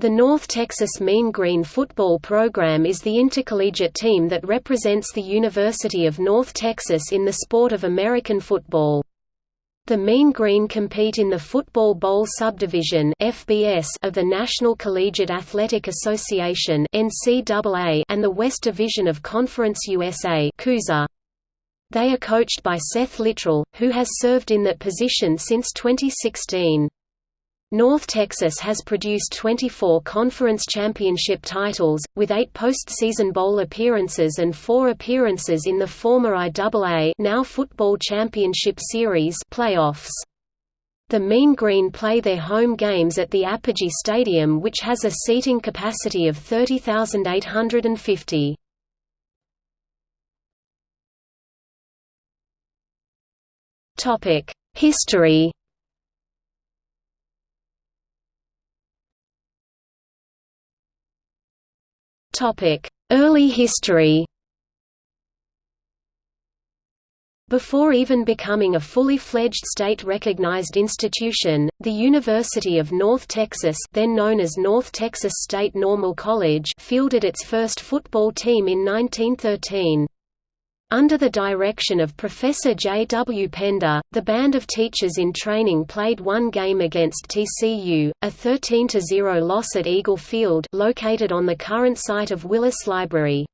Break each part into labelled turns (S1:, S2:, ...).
S1: The North Texas Mean Green football program is the intercollegiate team that represents the University of North Texas in the sport of American football. The Mean Green compete in the Football Bowl subdivision (FBS) of the National Collegiate Athletic Association (NCAA) and the West Division of Conference USA. They are coached by Seth Littrell, who has served in that position since 2016. North Texas has produced 24 conference championship titles, with eight postseason bowl appearances and four appearances in the former IAA now Football Championship Series playoffs. The Mean Green play their home games at the Apogee Stadium which has a seating capacity of 30,850. History Early history Before even becoming a fully fledged state-recognized institution, the University of North Texas then known as North Texas State Normal College fielded its first football team in 1913. Under the direction of Professor J. W. Pender, the band of teachers in training played one game against TCU, a 13–0 loss at Eagle Field located on the current site of Willis Library.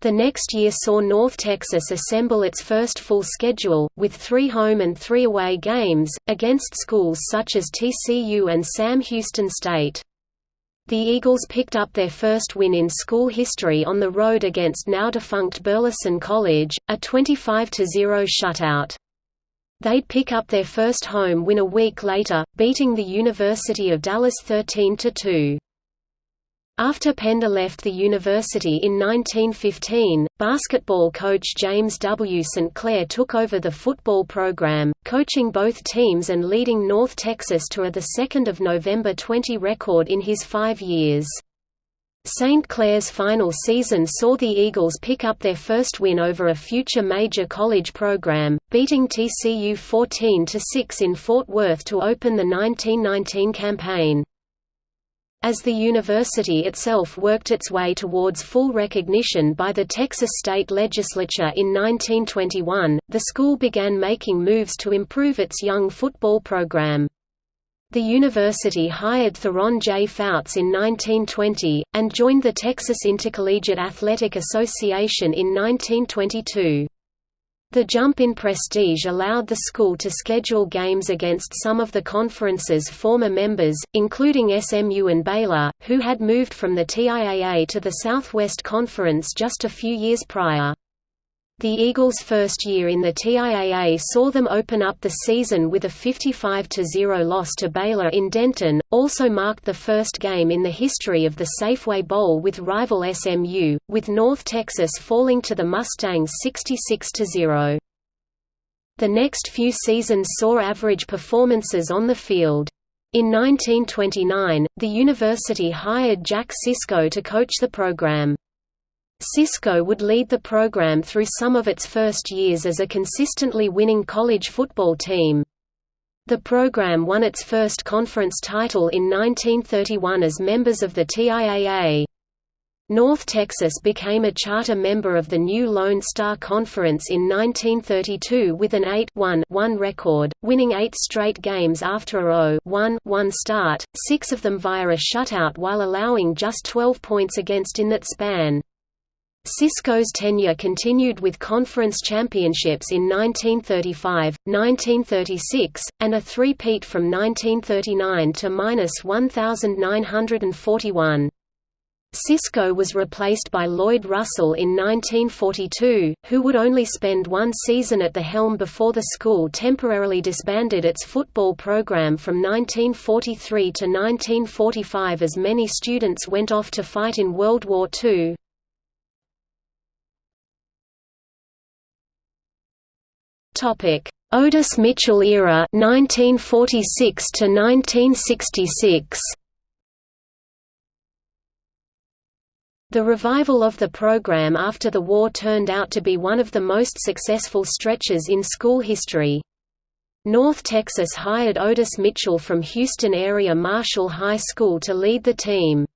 S1: The next year saw North Texas assemble its first full schedule, with three home and three away games, against schools such as TCU and Sam Houston State. The Eagles picked up their first win in school history on the road against now-defunct Burleson College, a 25–0 shutout. They'd pick up their first home win a week later, beating the University of Dallas 13–2. After Pender left the university in 1915, basketball coach James W. St. Clair took over the football program, coaching both teams and leading North Texas to a 2 November 20 record in his five years. St. Clair's final season saw the Eagles pick up their first win over a future major college program, beating TCU 14–6 in Fort Worth to open the 1919 campaign. As the university itself worked its way towards full recognition by the Texas state legislature in 1921, the school began making moves to improve its young football program. The university hired Theron J. Fouts in 1920, and joined the Texas Intercollegiate Athletic Association in 1922. The jump in prestige allowed the school to schedule games against some of the conference's former members, including SMU and Baylor, who had moved from the TIAA to the Southwest Conference just a few years prior. The Eagles' first year in the TIAA saw them open up the season with a 55–0 loss to Baylor in Denton, also marked the first game in the history of the Safeway Bowl with rival SMU, with North Texas falling to the Mustangs 66–0. The next few seasons saw average performances on the field. In 1929, the university hired Jack Cisco to coach the program. Cisco would lead the program through some of its first years as a consistently winning college football team. The program won its first conference title in 1931 as members of the TIAA. North Texas became a charter member of the new Lone Star Conference in 1932 with an 8-1 1 record, winning eight straight games after a 0-1-1 start, six of them via a shutout while allowing just 12 points against in that span. Cisco's tenure continued with conference championships in 1935, 1936, and a three-peat from 1939 to 1941. Cisco was replaced by Lloyd Russell in 1942, who would only spend one season at the helm before the school temporarily disbanded its football program from 1943 to 1945 as many students went off to fight in World War II. Topic: Otis Mitchell era 1946 to 1966. The revival of the program after the war turned out to be one of the most successful stretches in school history. North Texas hired Otis Mitchell from Houston area Marshall High School to lead the team.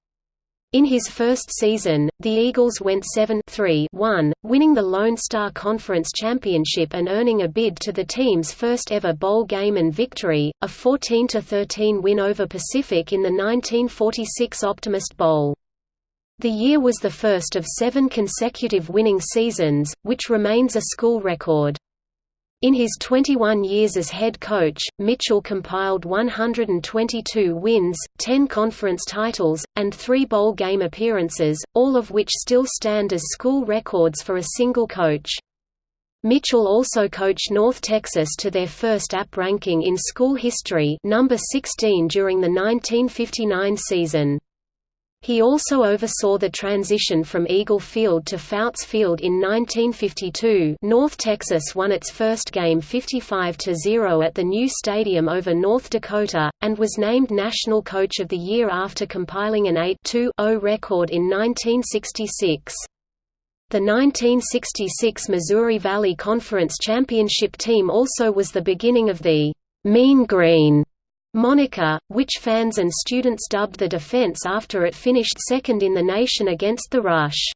S1: In his first season, the Eagles went 7-3-1, winning the Lone Star Conference Championship and earning a bid to the team's first ever bowl game and victory, a 14-13 win over Pacific in the 1946 Optimist Bowl. The year was the first of seven consecutive winning seasons, which remains a school record. In his 21 years as head coach, Mitchell compiled 122 wins, 10 conference titles, and 3 bowl game appearances, all of which still stand as school records for a single coach. Mitchell also coached North Texas to their first AP ranking in school history number 16 during the 1959 season. He also oversaw the transition from Eagle Field to Fouts Field in 1952 North Texas won its first game 55–0 at the new stadium over North Dakota, and was named National Coach of the Year after compiling an 8-2-0 record in 1966. The 1966 Missouri Valley Conference Championship team also was the beginning of the «Mean Green» moniker, which fans and students dubbed the defense after it finished second in the nation against the Rush.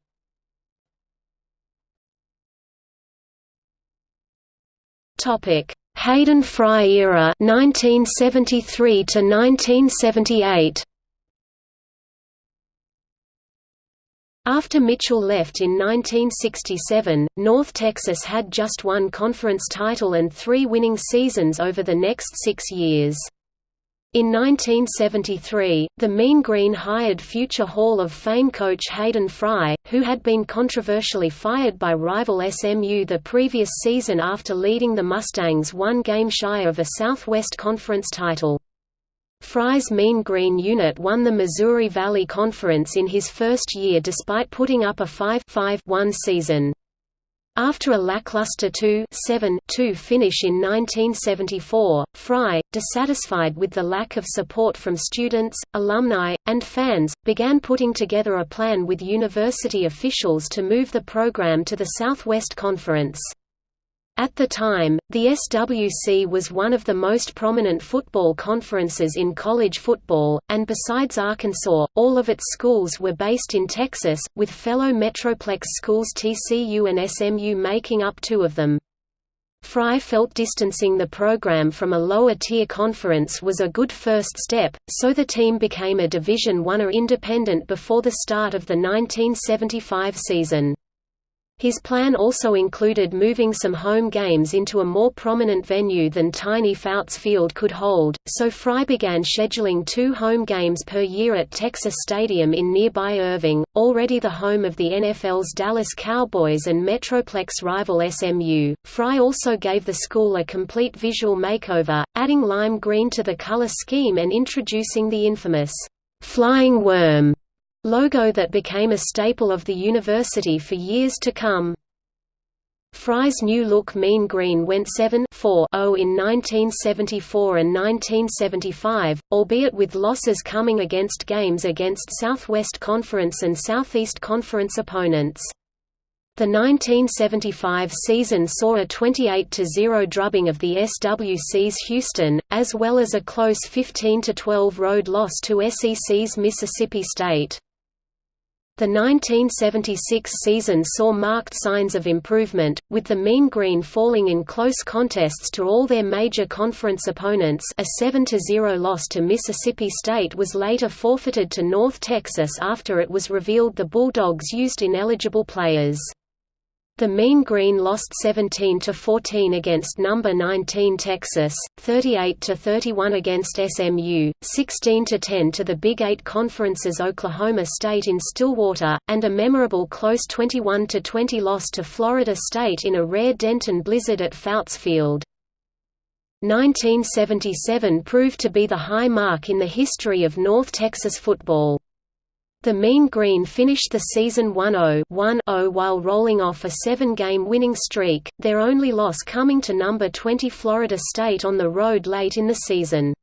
S1: Topic: Hayden Fry era 1973 to 1978. After Mitchell left in 1967, North Texas had just one conference title and three winning seasons over the next six years. In 1973, the Mean Green hired future Hall of Fame coach Hayden Fry, who had been controversially fired by rival SMU the previous season after leading the Mustangs one game shy of a Southwest Conference title. Fry's Mean Green unit won the Missouri Valley Conference in his first year despite putting up a 5-5-1 season. After a lackluster 2-7-2 finish in 1974, Fry, dissatisfied with the lack of support from students, alumni, and fans, began putting together a plan with university officials to move the program to the Southwest Conference. At the time, the SWC was one of the most prominent football conferences in college football, and besides Arkansas, all of its schools were based in Texas, with fellow Metroplex schools TCU and SMU making up two of them. Fry felt distancing the program from a lower-tier conference was a good first step, so the team became a Division I or independent before the start of the 1975 season. His plan also included moving some home games into a more prominent venue than tiny Fouts Field could hold, so Fry began scheduling two home games per year at Texas Stadium in nearby Irving, already the home of the NFL's Dallas Cowboys and Metroplex rival SMU. Fry also gave the school a complete visual makeover, adding lime green to the color scheme and introducing the infamous Flying Worm logo that became a staple of the university for years to come. Fry's new look Mean Green went 7-4-0 in 1974 and 1975, albeit with losses coming against games against Southwest Conference and Southeast Conference opponents. The 1975 season saw a 28–0 drubbing of the SWC's Houston, as well as a close 15–12 road loss to SEC's Mississippi State. The 1976 season saw marked signs of improvement, with the Mean Green falling in close contests to all their major conference opponents a 7–0 loss to Mississippi State was later forfeited to North Texas after it was revealed the Bulldogs used ineligible players. The Mean Green lost 17 to 14 against number 19 Texas, 38 to 31 against SMU, 16 to 10 to the Big 8 Conference's Oklahoma State in Stillwater, and a memorable close 21 to 20 loss to Florida State in a rare Denton blizzard at Fouts Field. 1977 proved to be the high mark in the history of North Texas football. The Mean Green finished the season 1-0 while rolling off a seven-game winning streak, their only loss coming to number 20 Florida State on the road late in the season.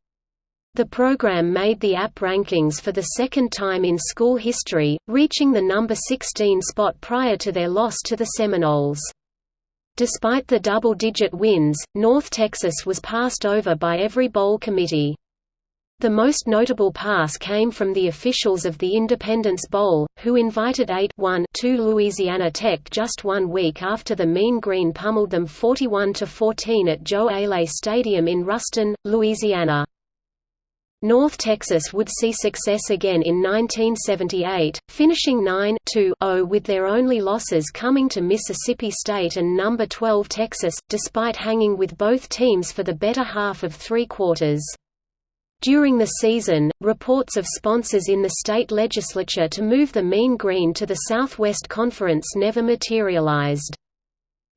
S1: The program made the AP rankings for the second time in school history, reaching the number 16 spot prior to their loss to the Seminoles. Despite the double-digit wins, North Texas was passed over by every bowl committee. The most notable pass came from the officials of the Independence Bowl, who invited 8-1 to Louisiana Tech just one week after the Mean Green pummeled them 41–14 at Joe Aillet Stadium in Ruston, Louisiana. North Texas would see success again in 1978, finishing 9-0 with their only losses coming to Mississippi State and No. 12 Texas, despite hanging with both teams for the better half of three quarters. During the season, reports of sponsors in the state legislature to move the Mean Green to the Southwest Conference never materialized.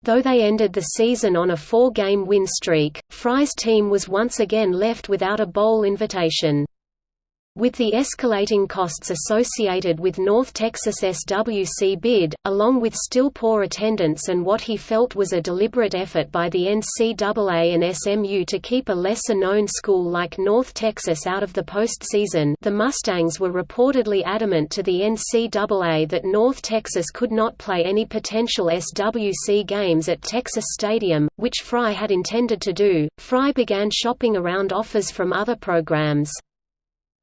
S1: Though they ended the season on a four-game win streak, Fry's team was once again left without a bowl invitation. With the escalating costs associated with North Texas SWC bid, along with still poor attendance and what he felt was a deliberate effort by the NCAA and SMU to keep a lesser-known school like North Texas out of the postseason the Mustangs were reportedly adamant to the NCAA that North Texas could not play any potential SWC games at Texas Stadium, which Fry had intended to do. Fry began shopping around offers from other programs.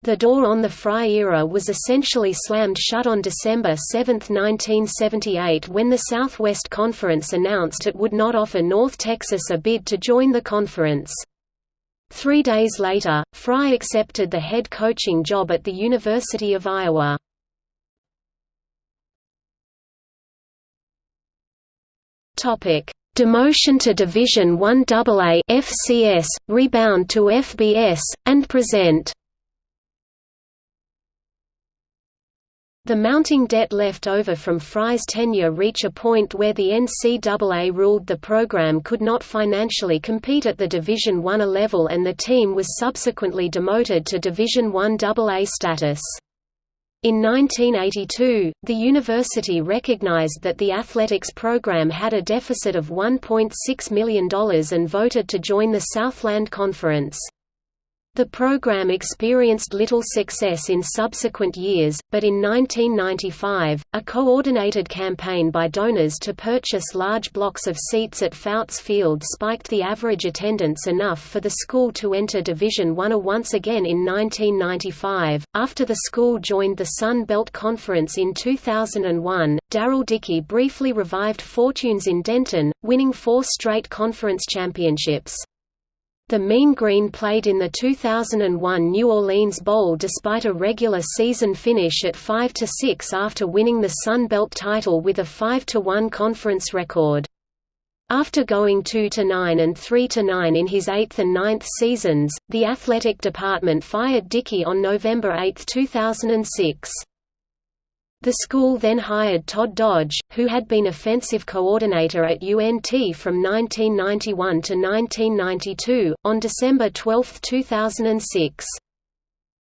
S1: The door on the Fry era was essentially slammed shut on December 7, 1978 when the Southwest Conference announced it would not offer North Texas a bid to join the conference. Three days later, Fry accepted the head coaching job at the University of Iowa. Demotion to Division I AA FCS, rebound to FBS, and present The mounting debt left over from Fry's tenure reach a point where the NCAA ruled the program could not financially compete at the Division I level and the team was subsequently demoted to Division I AA status. In 1982, the university recognized that the athletics program had a deficit of $1.6 million and voted to join the Southland Conference. The program experienced little success in subsequent years, but in 1995, a coordinated campaign by donors to purchase large blocks of seats at Fouts Field spiked the average attendance enough for the school to enter Division I once again in 1995. After the school joined the Sun Belt Conference in 2001, Darrell Dickey briefly revived fortunes in Denton, winning four straight conference championships. The Mean Green played in the 2001 New Orleans Bowl despite a regular season finish at 5–6 after winning the Sun Belt title with a 5–1 conference record. After going 2–9 and 3–9 in his eighth and ninth seasons, the athletic department fired Dickey on November 8, 2006. The school then hired Todd Dodge, who had been offensive coordinator at UNT from 1991 to 1992, on December 12, 2006.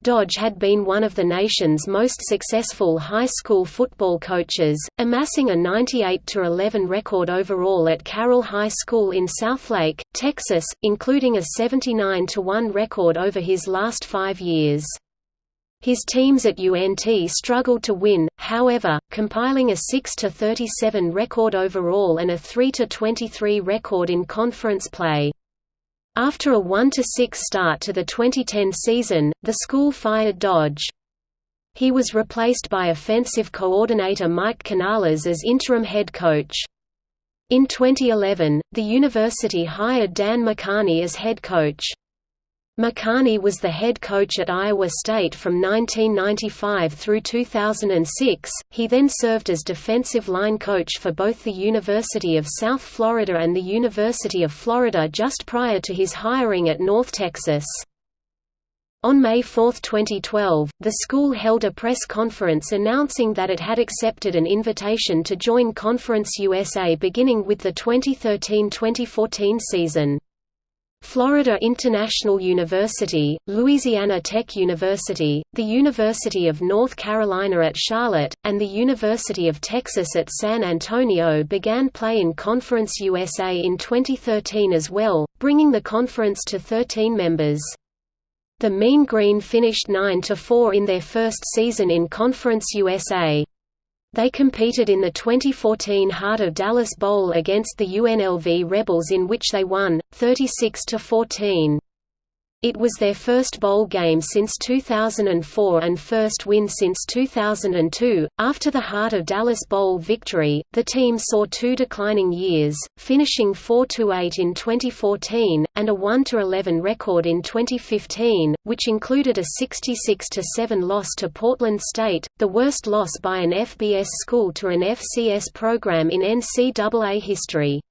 S1: Dodge had been one of the nation's most successful high school football coaches, amassing a 98–11 record overall at Carroll High School in Southlake, Texas, including a 79–1 record over his last five years. His teams at UNT struggled to win, however, compiling a 6–37 record overall and a 3–23 record in conference play. After a 1–6 start to the 2010 season, the school fired Dodge. He was replaced by offensive coordinator Mike Canales as interim head coach. In 2011, the university hired Dan McCarney as head coach. McCarney was the head coach at Iowa State from 1995 through 2006. He then served as defensive line coach for both the University of South Florida and the University of Florida just prior to his hiring at North Texas. On May 4, 2012, the school held a press conference announcing that it had accepted an invitation to join Conference USA beginning with the 2013–2014 season. Florida International University, Louisiana Tech University, the University of North Carolina at Charlotte, and the University of Texas at San Antonio began play in Conference USA in 2013 as well, bringing the conference to 13 members. The Mean Green finished 9–4 in their first season in Conference USA. They competed in the 2014 Heart of Dallas Bowl against the UNLV Rebels in which they won, 36–14. It was their first bowl game since 2004 and first win since 2002. After the Heart of Dallas Bowl victory, the team saw two declining years, finishing 4-8 in 2014 and a 1-11 record in 2015, which included a 66-7 loss to Portland State, the worst loss by an FBS school to an FCS program in NCAA history.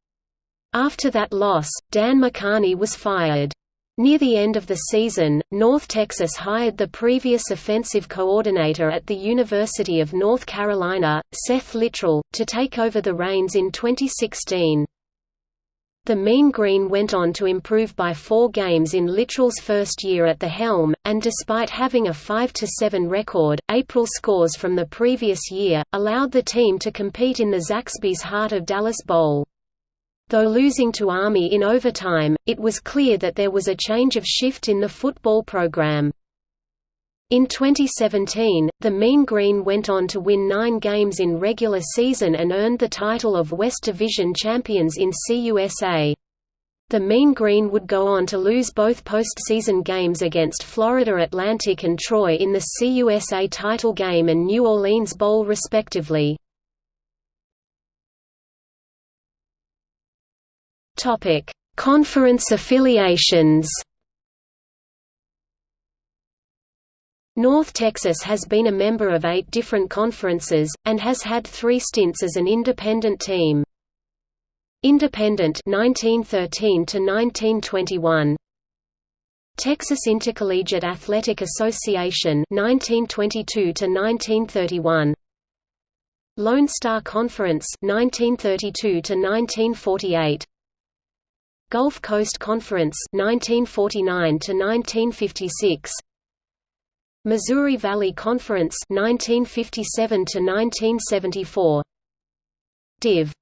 S1: After that loss, Dan McCarney was fired. Near the end of the season, North Texas hired the previous offensive coordinator at the University of North Carolina, Seth Littrell, to take over the reins in 2016. The Mean Green went on to improve by four games in Littrell's first year at the helm, and despite having a 5–7 record, April scores from the previous year, allowed the team to compete in the Zaxby's Heart of Dallas Bowl. Though losing to Army in overtime, it was clear that there was a change of shift in the football program. In 2017, the Mean Green went on to win nine games in regular season and earned the title of West Division champions in CUSA. The Mean Green would go on to lose both postseason games against Florida Atlantic and Troy in the CUSA title game and New Orleans Bowl respectively. Topic: Conference affiliations. North Texas has been a member of eight different conferences, and has had three stints as an independent team. Independent 1913 to 1921. Texas Intercollegiate Athletic Association 1922 to 1931. Lone Star Conference 1932 to 1948. Gulf Coast Conference 1949 to 1956 Missouri Valley Conference 1957 to 1974 Div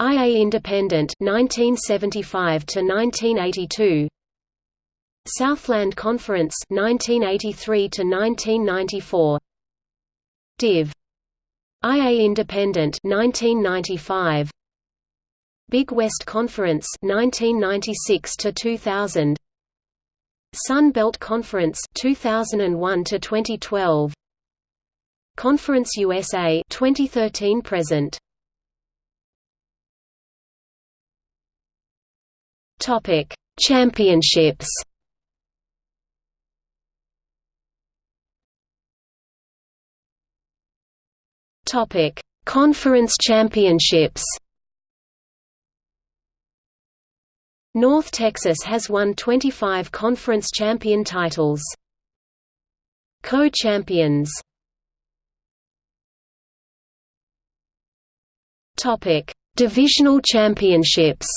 S1: IA Independent 1975 to 1982 Southland Conference 1983 to 1994 Div IA Independent 1995 Big West Conference 1996 to 2000 Sun Belt Conference 2001 to 2012 Conference USA 2013 present. Topic Championships. Topic Conference Championships North Texas has won 25 conference champion titles. Co-champions Topic: Divisional championships.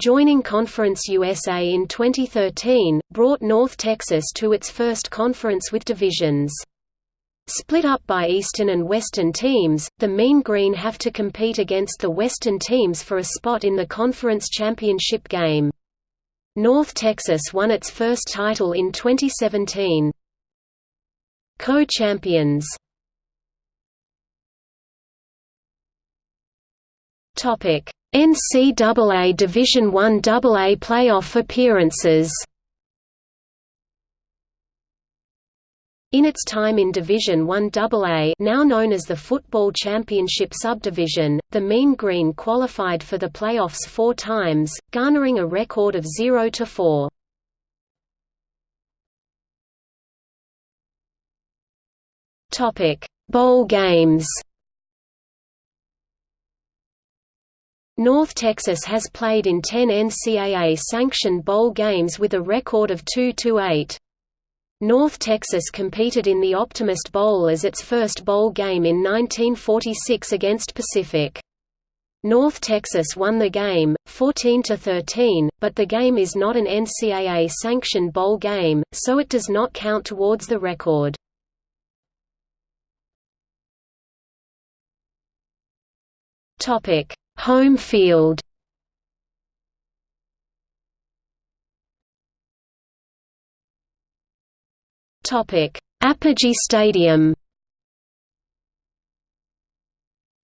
S1: Joining Conference USA in 2013, brought North Texas to its first conference with divisions. Split up by Eastern and Western teams, the Mean Green have to compete against the Western teams for a spot in the conference championship game. North Texas won its first title in 2017. Co-champions NCAA Division I AA playoff appearances In its time in Division I AA now known as the Football Championship Subdivision, the Mean Green qualified for the playoffs four times, garnering a record of 0–4. Bowl games North Texas has played in 10 NCAA-sanctioned bowl games with a record of 2–8. North Texas competed in the Optimist Bowl as its first bowl game in 1946 against Pacific. North Texas won the game, 14–13, but the game is not an NCAA-sanctioned bowl game, so it does not count towards the record. Home field Apogee Stadium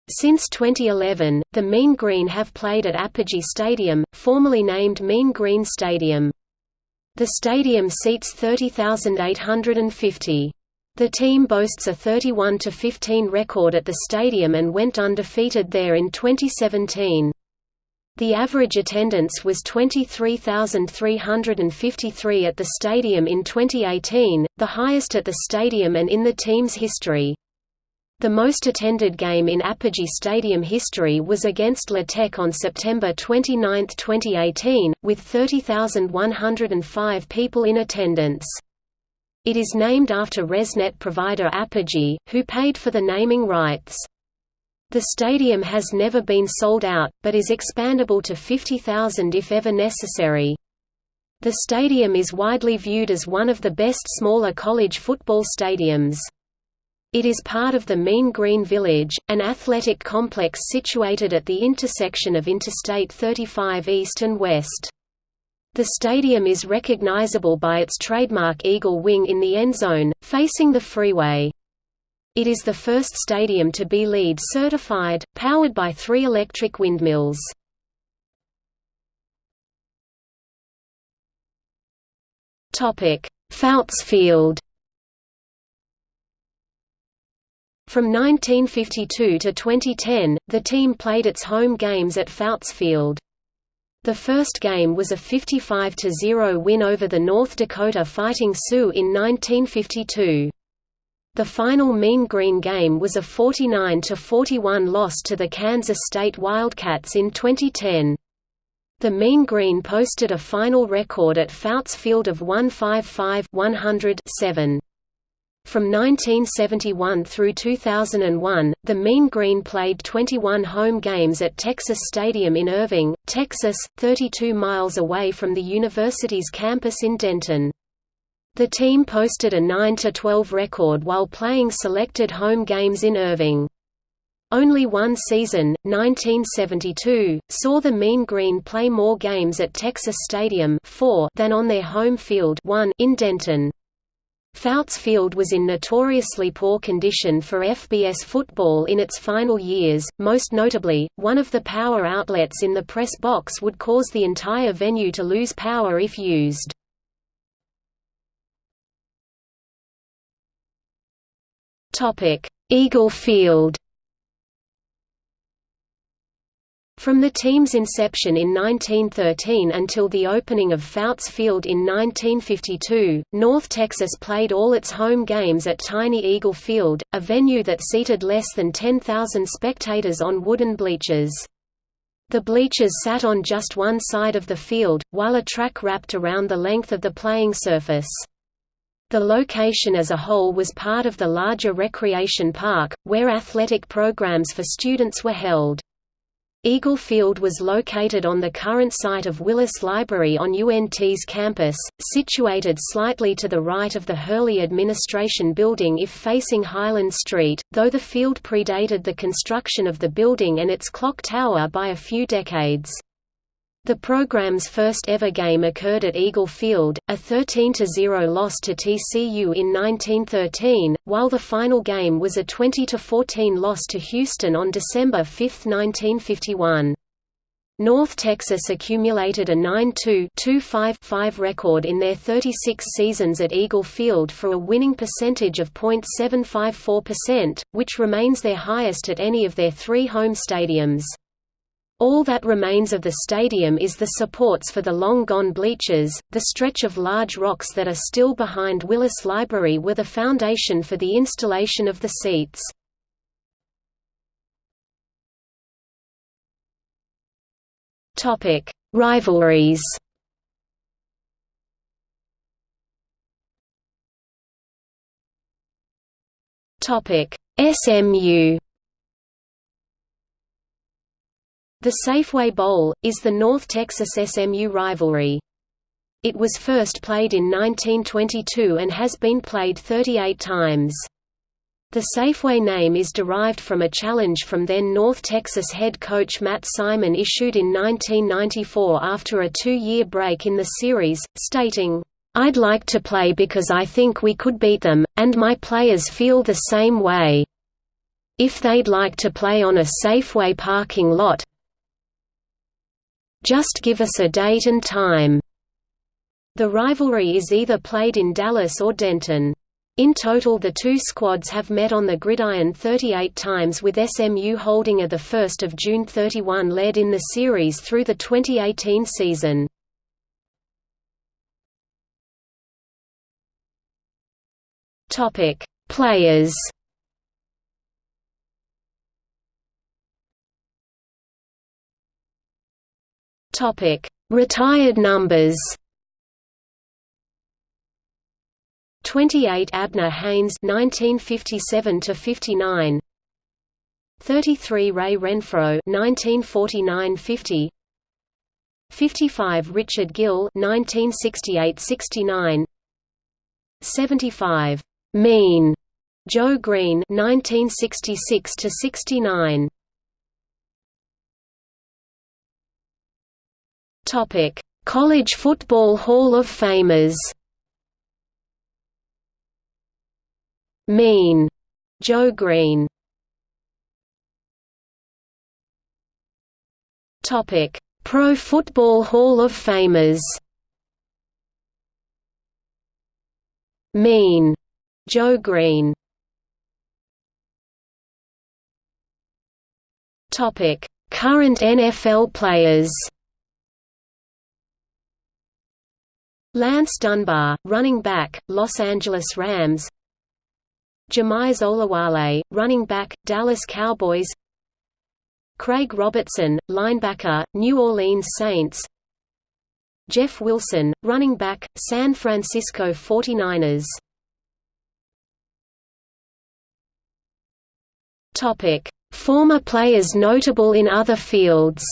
S1: Since 2011, the Mean Green have played at Apogee Stadium, formerly named Mean Green Stadium. The stadium seats 30,850. The team boasts a 31–15 record at the stadium and went undefeated there in 2017. The average attendance was 23,353 at the stadium in 2018, the highest at the stadium and in the team's history. The most attended game in Apogee Stadium history was against La Tech on September 29, 2018, with 30,105 people in attendance. It is named after ResNet provider Apogee, who paid for the naming rights. The stadium has never been sold out, but is expandable to 50,000 if ever necessary. The stadium is widely viewed as one of the best smaller college football stadiums. It is part of the Mean Green Village, an athletic complex situated at the intersection of Interstate 35 East and West. The stadium is recognizable by its trademark eagle wing in the end zone, facing the freeway. It is the first stadium to be LEED certified, powered by three electric windmills. Fouts Field From 1952 to 2010, the team played its home games at Fouts Field. The first game was a 55–0 win over the North Dakota Fighting Sioux in 1952. The final Mean Green game was a 49–41 loss to the Kansas State Wildcats in 2010. The Mean Green posted a final record at Fouts Field of 155-100-7. From 1971 through 2001, the Mean Green played 21 home games at Texas Stadium in Irving, Texas, 32 miles away from the university's campus in Denton. The team posted a 9–12 record while playing selected home games in Irving. Only one season, 1972, saw the Mean Green play more games at Texas Stadium 4 than on their home field 1 in Denton. Fouts Field was in notoriously poor condition for FBS football in its final years, most notably, one of the power outlets in the press box would cause the entire venue to lose power if used. Eagle Field From the team's inception in 1913 until the opening of Fouts Field in 1952, North Texas played all its home games at Tiny Eagle Field, a venue that seated less than 10,000 spectators on wooden bleachers. The bleachers sat on just one side of the field, while a track wrapped around the length of the playing surface. The location as a whole was part of the larger recreation park, where athletic programs for students were held. Eagle Field was located on the current site of Willis Library on UNT's campus, situated slightly to the right of the Hurley Administration Building if facing Highland Street, though the field predated the construction of the building and its clock tower by a few decades. The program's first ever game occurred at Eagle Field, a 13–0 loss to TCU in 1913, while the final game was a 20–14 loss to Houston on December 5, 1951. North Texas accumulated a 9-2-5-5 record in their 36 seasons at Eagle Field for a winning percentage of .754%, which remains their highest at any of their three home stadiums. All that remains of the stadium is the supports for the long-gone bleachers. The stretch of large rocks that are still behind Willis Library were the foundation for the installation of the seats. Rivalries. SMU The Safeway Bowl, is the North Texas SMU rivalry. It was first played in 1922 and has been played 38 times. The Safeway name is derived from a challenge from then North Texas head coach Matt Simon issued in 1994 after a two-year break in the series, stating, I'd like to play because I think we could beat them, and my players feel the same way. If they'd like to play on a Safeway parking lot, just give us a date and time." The rivalry is either played in Dallas or Denton. In total the two squads have met on the gridiron 38 times with SMU holding a 1 June 31 led in the series through the 2018 season. Players Topic: Retired numbers. 28 Abner Haynes 1957 to 59 33 Ray Renfro 1949-50 55 Richard Gill 1968-69 75 Mean Joe Green 1966 to 69 Topic: College Football Hall of Famers. Mean, Joe Green. Topic: Pro Football Hall of Famers. Mean, Joe Green. Topic: Current NFL players. Lance Dunbar, running back, Los Angeles Rams. Jamize Olawale, running back, Dallas Cowboys. Craig Robertson, linebacker, New Orleans Saints. Jeff Wilson, running back, San Francisco 49ers Former players notable in other fields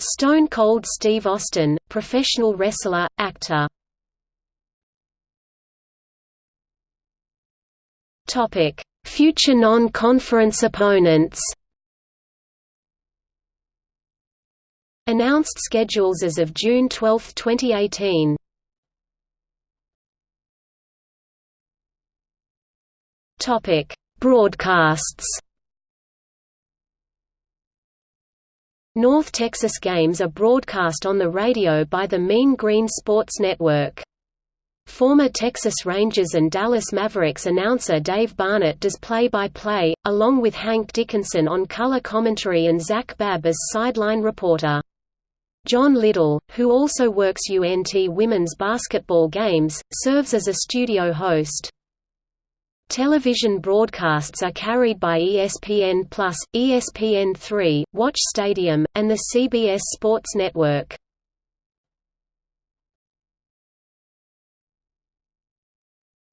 S1: Stone Cold Steve Austin, professional wrestler, actor. Topic: Future non-conference opponents. Announced schedules as of June 12, 2018. Topic: Broadcasts. North Texas games are broadcast on the radio by the Mean Green Sports Network. Former Texas Rangers and Dallas Mavericks announcer Dave Barnett does play-by-play, -play, along with Hank Dickinson on color commentary and Zach Babb as sideline reporter. John Liddell, who also works UNT women's basketball games, serves as a studio host. Television broadcasts are carried by ESPN+, ESPN3, Watch Stadium, and the CBS Sports Network.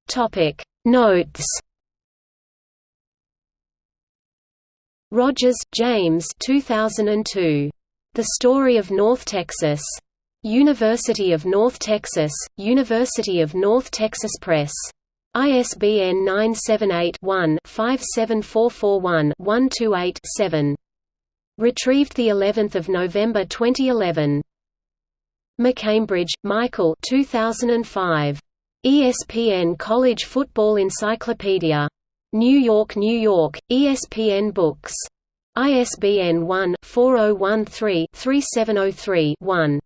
S1: Topic Notes Rogers, James 2002. The Story of North Texas. University of North Texas, University of North Texas Press. ISBN 978-1-57441-128-7. Retrieved the 11th of November 2011. McCambridge, Michael 2005. ESPN College Football Encyclopedia. New York, New York, ESPN Books. ISBN 1-4013-3703-1.